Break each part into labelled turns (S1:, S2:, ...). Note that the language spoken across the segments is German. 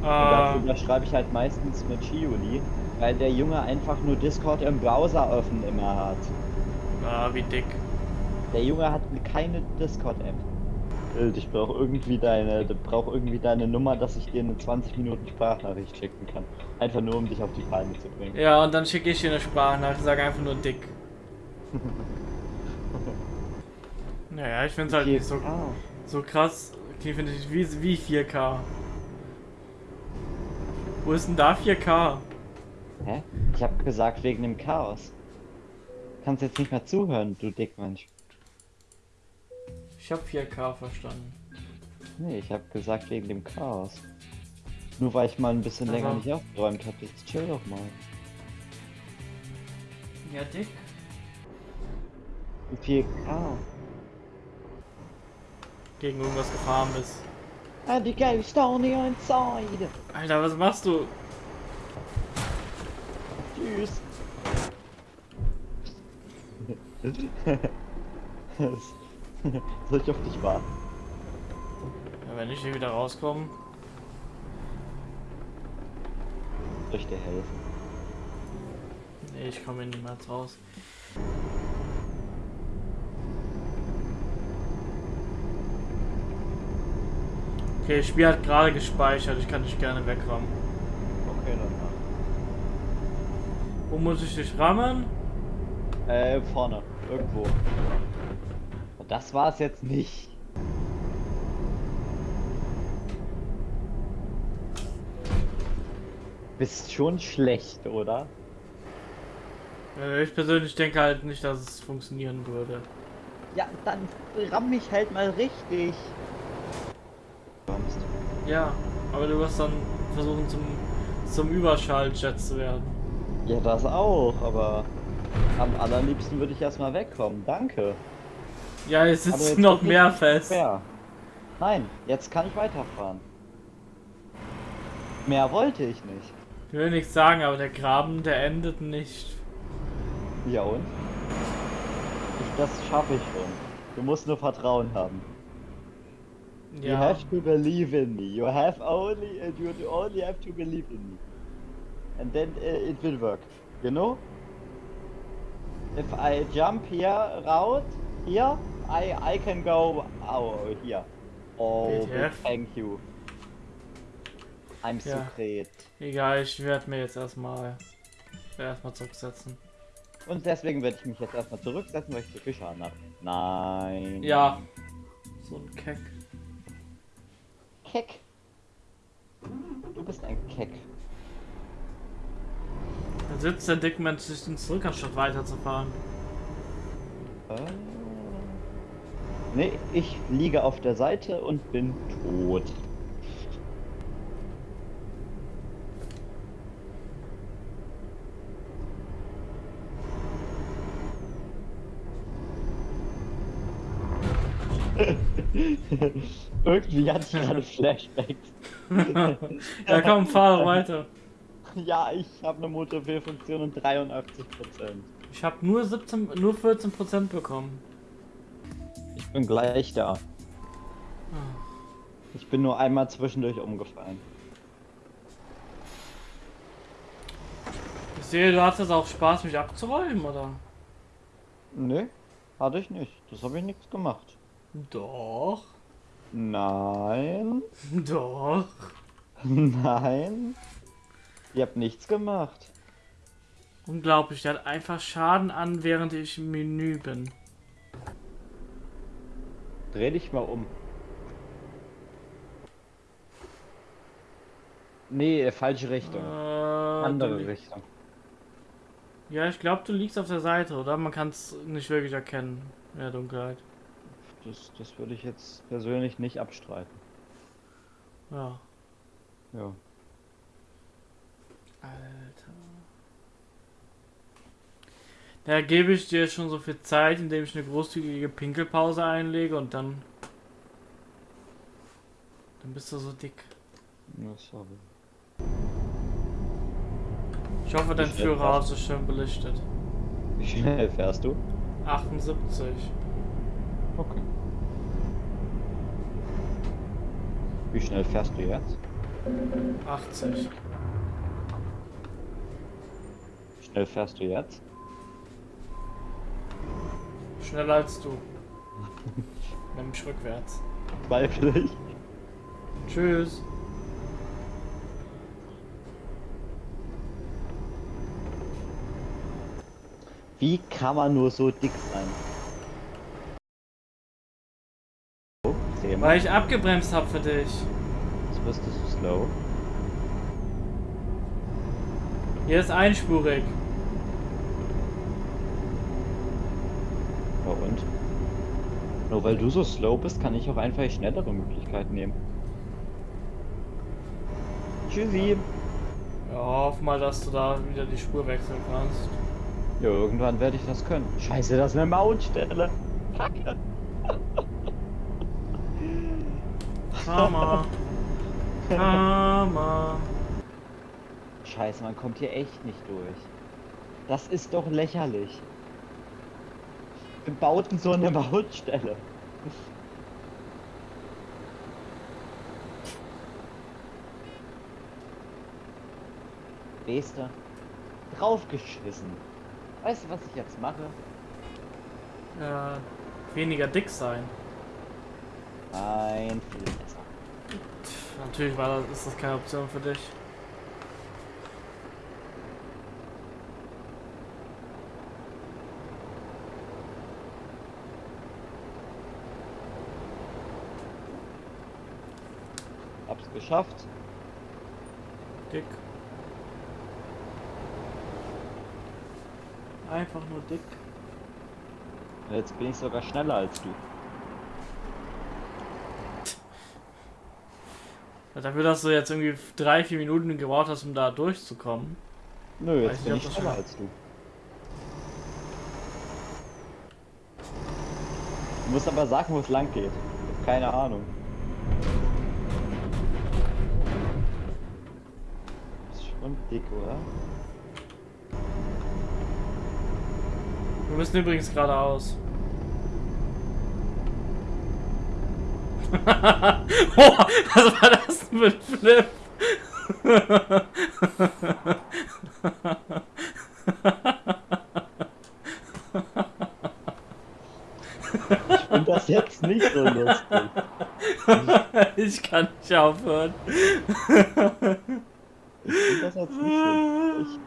S1: Und darüber schreibe ich halt meistens mit Chiuli, weil der Junge einfach nur Discord im Browser offen immer hat.
S2: Ah, wie dick.
S1: Der Junge hat keine Discord-App. Ich brauche irgendwie deine, brauche irgendwie deine Nummer, dass ich dir eine 20 Minuten Sprachnachricht schicken kann. Einfach nur, um dich auf die Palme zu bringen.
S2: Ja, und dann schicke ich dir eine Sprachnachricht, sage einfach nur dick. naja, ich finde es halt nicht so,
S1: Ah.
S2: so krass. Okay, finde ich wie, wie 4K. Wo ist denn da 4K?
S1: Hä? Ich habe gesagt wegen dem Chaos. Kannst jetzt nicht mehr zuhören, du Dickmensch.
S2: Ich habe 4K verstanden.
S1: Nee, ich habe gesagt wegen dem Chaos. Nur weil ich mal ein bisschen
S2: Aha.
S1: länger nicht aufgeräumt habe. Jetzt chill doch mal.
S2: Ja, dick.
S1: Wie viel K?
S2: Gegen irgendwas gefahren bist.
S1: And the ghost on the inside.
S2: Alter, was machst du?
S1: Tschüss. Soll ich auf dich warten?
S2: Ja, wenn ich hier wieder rauskomme.
S1: Soll ich dir helfen?
S2: Nee, ich komme hier niemals raus. Okay, das Spiel hat gerade gespeichert, ich kann dich gerne wegrammen.
S1: Okay, dann mach.
S2: Wo muss ich dich rammen?
S1: Äh, vorne. Irgendwo. Und das war's jetzt nicht. Bist schon schlecht, oder?
S2: Äh, Ich persönlich denke halt nicht, dass es funktionieren würde.
S1: Ja, dann ramm mich halt mal richtig.
S2: Ja, aber du wirst dann versuchen zum, zum Überschalljet zu werden.
S1: Ja, das auch, aber am allerliebsten würde ich erstmal wegkommen. Danke.
S2: Ja, jetzt sitzt noch mehr fest.
S1: Fair. Nein, jetzt kann ich weiterfahren. Mehr wollte ich nicht.
S2: Ich will nichts sagen, aber der Graben, der endet nicht.
S1: Ja und? Ich, das schaffe ich schon. Du musst nur Vertrauen haben. You
S2: Ja,
S1: have to believe in me. You have only, uh, you only have to believe in me. And then uh, it will work. You know? If I jump here, route, here, I, I can go, oh, here. Oh, thank you. I'm
S2: Ja.
S1: secret.
S2: egal, ich werde mir jetzt erstmal erstmal zurücksetzen.
S1: Und deswegen werde ich mich jetzt erstmal zurücksetzen, weil ich zu viel Schaden habe. Nein.
S2: Ja. So ein Keck.
S1: Keck. Du bist ein Keck.
S2: Da sitzt der Dickmensch sich zurück, anstatt weiterzufahren.
S1: Äh, Nee, ich liege auf der Seite und bin tot. Irgendwie hatte ich gerade Flashbacks.
S2: ja komm, fahr weiter.
S1: Ja, ich habe eine Motorwheelfunktion und 83%.
S2: Ich habe nur 17, nur 14% bekommen.
S1: Ich bin gleich da. Ich bin nur einmal zwischendurch umgefallen.
S2: Ich sehe, du hattest auch Spaß, mich abzuräumen, oder?
S1: Nö, hatte ich nicht. Das habe ich nichts gemacht.
S2: Doch.
S1: Nein,
S2: Doch.
S1: nein. Ihr habt nichts gemacht.
S2: Unglaublich, der hat einfach Schaden an, während ich im Menü bin.
S1: Dreh dich mal um. Nee, falsche Richtung.
S2: Äh,
S1: Andere Richtung.
S2: Ja, ich glaube, du liegst auf der Seite, oder? Man kann es nicht wirklich erkennen in der Dunkelheit.
S1: Das, das würde ich jetzt persönlich nicht abstreiten.
S2: Ja.
S1: Ja.
S2: Alter. Da gebe ich dir schon so viel Zeit, indem ich eine großzügige Pinkelpause einlege und dann. Dann bist du so dick.
S1: ja sorry.
S2: Ich hoffe, dein Führerhaus ist schön belichtet.
S1: Wie schnell fährst du?
S2: 78.
S1: Okay. Wie schnell fährst du jetzt?
S2: 80.
S1: Schnell fährst du jetzt?
S2: Schneller als du. Nämlich rückwärts.
S1: Zweifle ich.
S2: Tschüss.
S1: Wie kann man nur so dick sein? Oh, mal.
S2: Weil ich abgebremst habe für dich.
S1: Jetzt bist du so slow.
S2: Hier ist einspurig.
S1: Ja und? Nur weil du so slow bist, kann ich auch einfach schnellere Möglichkeit nehmen. Tschüssi.
S2: Ja, hoff mal, dass du da wieder die Spur wechseln kannst.
S1: Ja, irgendwann werde ich das können. Scheiße, das ist eine Mautstelle. Kacke.
S2: Karma. Karma.
S1: Scheiße, man kommt hier echt nicht durch. Das ist doch lächerlich. Wir bauten so eine Mautstelle. Weißt du? Draufgeschissen. Weißt du, was ich jetzt mache?
S2: Äh, weniger dick sein.
S1: Ein viel besser.
S2: Pff, Natürlich war das, ist das keine Option für dich.
S1: Hab's geschafft.
S2: Dick. Einfach nur dick.
S1: Jetzt bin ich sogar schneller als du.
S2: Dafür, dass du jetzt irgendwie drei, vier Minuten gebraucht hast, um da durchzukommen.
S1: Nö, jetzt bin ich schneller als du. Du musst aber sagen, wo es lang geht. Keine Ahnung. Ist schon dick, oder?
S2: Wir müssen übrigens geradeaus. oh, was war das ein Flip?
S1: Ich finde das jetzt nicht so lustig.
S2: ich kann nicht aufhören.
S1: Ich finde das jetzt nicht so lustig.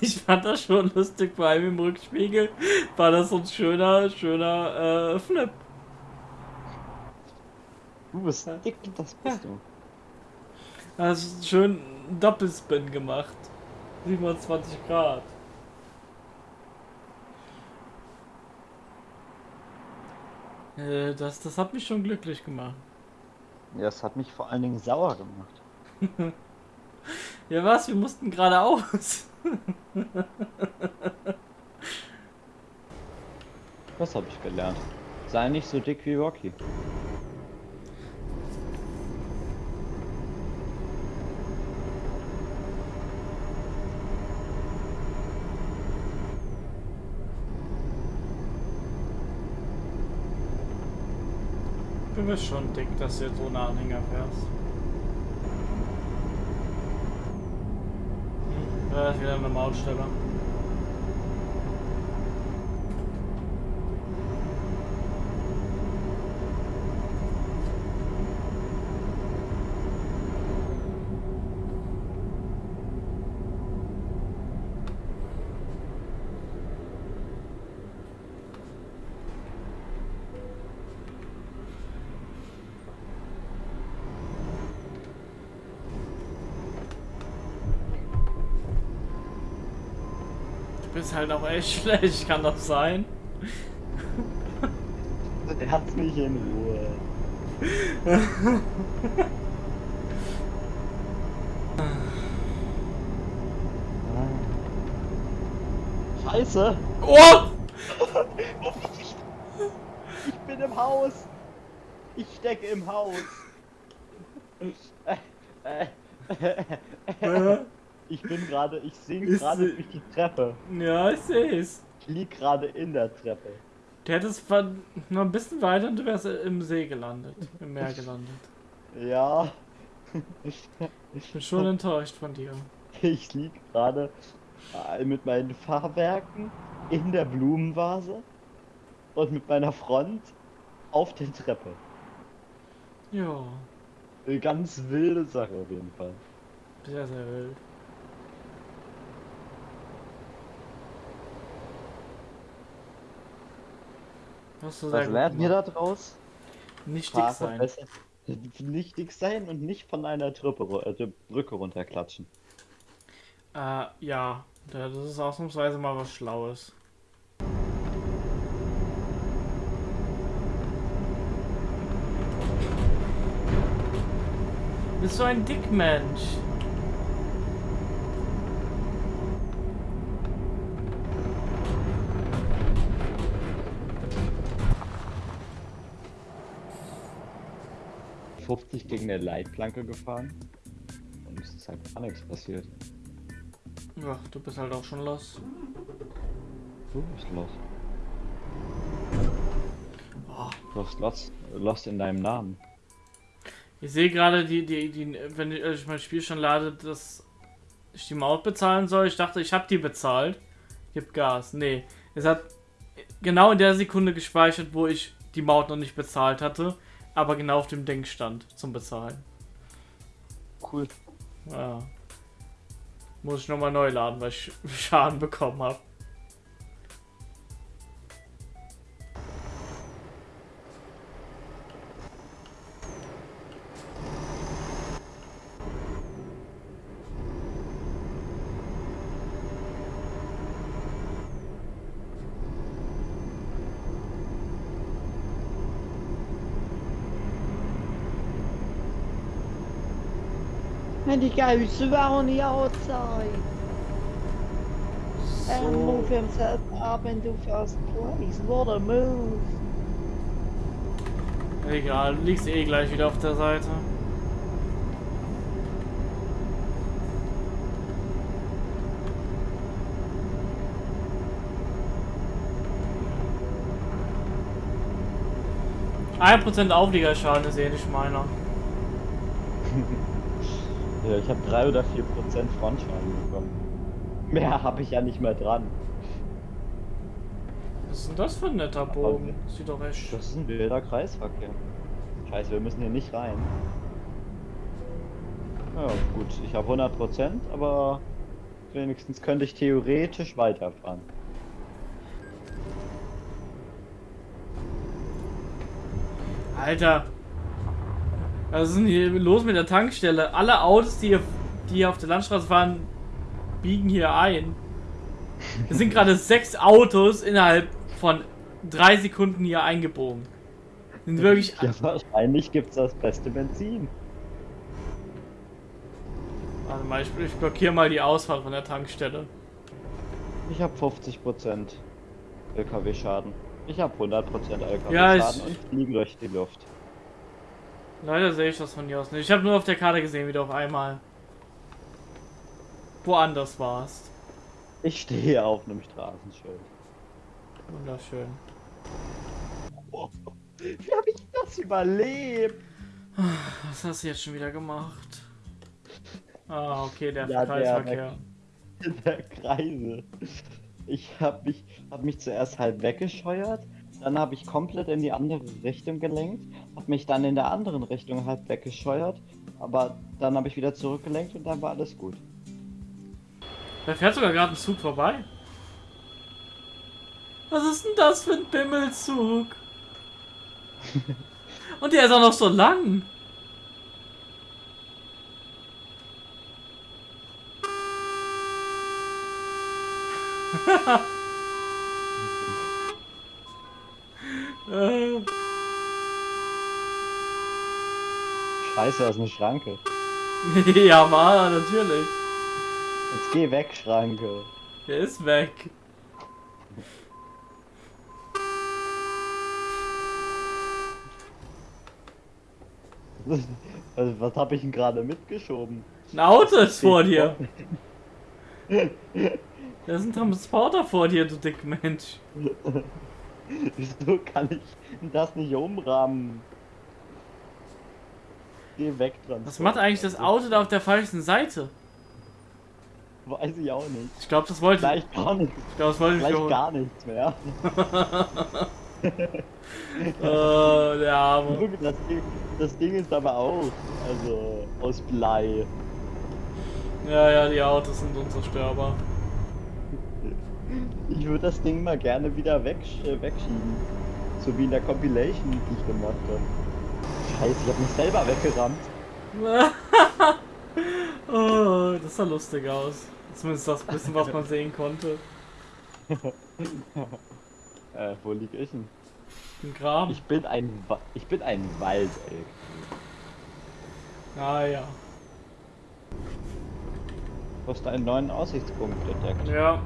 S2: Ich fand das schon lustig, vor allem im Rückspiegel war das so ein schöner, schöner äh, Flip.
S1: Du bist dick, das bist du.
S2: Hast schön Doppelspin gemacht. 27 Grad. Äh, das, das hat mich schon glücklich gemacht.
S1: Ja, es hat mich vor allen Dingen sauer gemacht.
S2: Ja was, wir mussten geradeaus.
S1: Das habe ich gelernt. Sei nicht so dick wie Rocky.
S2: Du bist schon dick, dass du jetzt ohne Anhänger fährst. Hm, da ist wieder eine Mautstelle. Du bist halt auch echt schlecht, kann das sein?
S1: Der hat mich in Ruhe. Scheiße!
S2: Oh!
S1: Ich bin im Haus! Ich stecke im Haus! Äh, äh, Ich bin gerade, ich
S2: Ist
S1: gerade durch die Treppe.
S2: Ja, ich seh's.
S1: Ich lieg gerade in der Treppe.
S2: Du hättest noch ein bisschen weiter und du wärst im See gelandet, im Meer gelandet.
S1: Ja,
S2: Ich bin schon enttäuscht von dir.
S1: ich lieg gerade äh, mit meinen Fahrwerken in der Blumenvase und mit meiner Front auf der Treppe.
S2: Ja,
S1: Eine ganz wilde Sache auf jeden Fall.
S2: sehr, sehr wild. Hast du sehr
S1: Was lernt ihr
S2: gemacht.
S1: da draus?
S2: Nicht dick
S1: Fahrer
S2: sein.
S1: besser- Nicht dick sein und nicht von einer Treppe, ru- äh, Brücke runterklatschen.
S2: Äh, ja, das ist ausnahmsweise mal was Schlaues. Bist du ein Dickmensch?
S1: Ja. 50 gegen eine Leitplanke gefahren und es ist halt gar nichts passiert.
S2: Ja, du bist halt auch schon los.
S1: Du bist los.
S2: Oh,
S1: Du hast lost, lost in deinem Namen.
S2: ich sehe gerade, die, die, die, wenn ich äh, mein Spiel schon lade, dass ich die Maut bezahlen soll. Ich dachte, ich habe die bezahlt. Gib Gas. Nee, es hat genau in der Sekunde gespeichert, wo ich die Maut noch nicht bezahlt hatte, aber genau auf dem Ding stand zum Bezahlen.
S1: Cool.
S2: Ja. Muss ich nochmal neu laden, weil ich Schaden bekommen habe.
S1: Goes around the outside and move
S2: So.
S1: himself up into first place. What a move.
S2: Egal, du liegst eh gleich wieder auf der Seite. Ein Prozent Aufliegerschaden ist eh nicht meiner.
S1: Ja, ich habe 3 oder 4 Prozent Frontschaden bekommen. Mehr habe ich ja nicht mehr dran.
S2: Was ist denn das für ein netter Bogen? Sieht doch echt.
S1: Das ist ein wilder Kreisverkehr. Scheiße, wir müssen hier nicht rein. Ja, gut, ich habe 100 Prozent, aber wenigstens könnte ich theoretisch weiterfahren.
S2: Alter. Was ist denn hier los mit der Tankstelle? Alle Autos, die hier, die hier auf der Landstraße fahren, biegen hier ein. Es sind gerade sechs Autos innerhalb von drei Sekunden hier eingebogen. Sind wirklich.
S1: Ja, wahrscheinlich gibt's das beste Benzin.
S2: Warte mal, ich, ich blockiere mal die Ausfahrt von der Tankstelle.
S1: Ich habe 50 Prozent LKW-Schaden. Ich habe 100 Prozent
S2: Ja,
S1: LKW-Schaden
S2: ich-
S1: und fliege durch die Luft.
S2: Leider sehe ich das von hier aus nicht. Ich habe nur auf der Karte gesehen, wie du auf einmal woanders warst.
S1: Ich stehe auf einem Straßenschild.
S2: Wunderschön.
S1: Wie habe ich das überlebt?
S2: Was hast du jetzt schon wieder gemacht? Ah, okay, der
S1: Ja, der-
S2: Kreisverkehr.
S1: In der Kreise. Ich habe mich, hab mich zuerst halb weggescheuert, dann habe ich komplett in die andere Richtung gelenkt, habe mich dann in der anderen Richtung halb weggescheuert, aber dann habe ich wieder zurückgelenkt und dann war alles gut.
S2: Da fährt sogar gerade ein Zug vorbei. Was ist denn das für ein Bimmelzug? Und der ist auch noch so lang.
S1: Scheiße, das ist eine Schranke.
S2: ja, war natürlich.
S1: Jetzt geh weg, Schranke.
S2: Der ist weg.
S1: Also, was habe ich denn gerade mitgeschoben?
S2: Ein Auto ist vor dir. Da ist ein Transporter vor dir, du dick Mensch.
S1: Wieso kann ich das nicht umrahmen? Geh weg dran.
S2: Was macht eigentlich das Auto da auf der falschen Seite?
S1: Weiß ich auch nicht.
S2: Ich glaube, das wollte
S1: Gleich gar nichts.
S2: ich. glaube, das wollte ich
S1: Gleich gar nichts mehr.
S2: Oh, der Arme.
S1: Das Ding, das Ding ist aber auch, also aus Blei.
S2: Ja, ja, die Autos sind unzerstörbar.
S1: Ich würde das Ding mal gerne wieder weg, äh, wegschieben. So wie in der Compilation, die ich gemacht habe. Scheiße, ich habe mich selber weggerammt.
S2: oh, das sah lustig aus. Zumindest das bisschen, was man sehen konnte.
S1: Äh, wo lieg ich denn?
S2: Im Graben.
S1: Ich bin ein, Wa- ich bin ein Waldelk.
S2: Ah ja.
S1: Du hast einen neuen Aussichtspunkt entdeckt.
S2: Ja.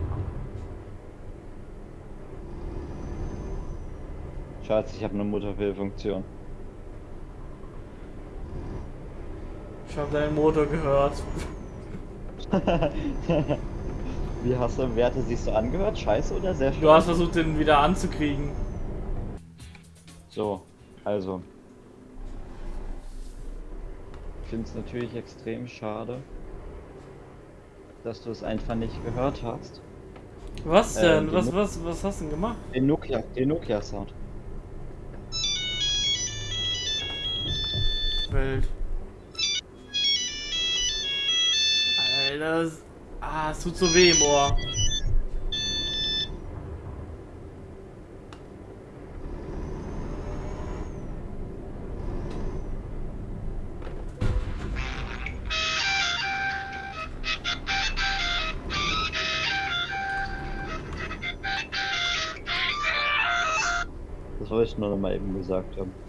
S1: Schatz, ich habe eine Mutterfehlfunktion.
S2: Ich habe deinen Motor gehört.
S1: Wie hast du Werte sich so angehört? Scheiße oder sehr schön?
S2: Du hast versucht, den wieder anzukriegen.
S1: So, also. Ich finde es natürlich extrem schade, dass du es einfach nicht gehört hast.
S2: Was
S1: Äh,
S2: denn?
S1: die
S2: was, was, was hast du denn gemacht?
S1: Den Nokia, den Nokia Sound.
S2: Wild. Alter, das, ah, es tut so weh im Ohr.
S1: Das wollte ich nur noch mal eben gesagt haben.